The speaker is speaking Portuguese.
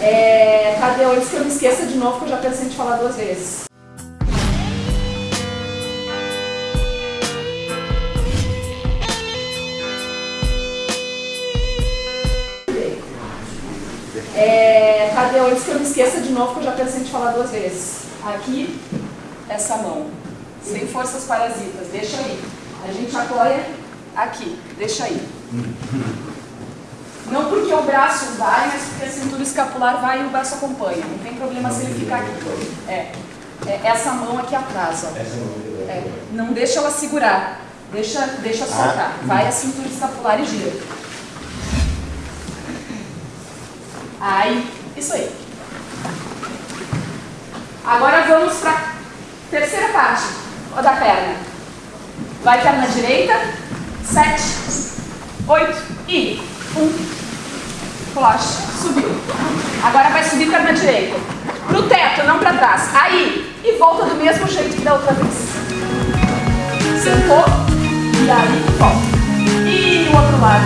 É, Tadeu, antes que eu me esqueça de novo, que eu já pensei em te falar duas vezes. É, Tadeu, antes que eu me esqueça de novo, que eu já pensei em te falar duas vezes. Aqui, essa mão. Sem forças parasitas, deixa aí. A gente apoia aqui, deixa aí. Porque o braço vai, mas porque a cintura escapular vai e o braço acompanha. Não tem problema se ele ficar aqui. É. é essa mão aqui atrás, ó. É. Não deixa ela segurar. Deixa, deixa soltar. Vai a cintura escapular e gira. Aí, isso aí. Agora vamos para a terceira parte da perna. Vai perna direita, sete, oito e um. Relaxa, subiu. Agora vai subir perna direita. Pro teto, não para trás. Aí, e volta do mesmo jeito que da outra vez. Sentou, e aí volta. E o outro lado.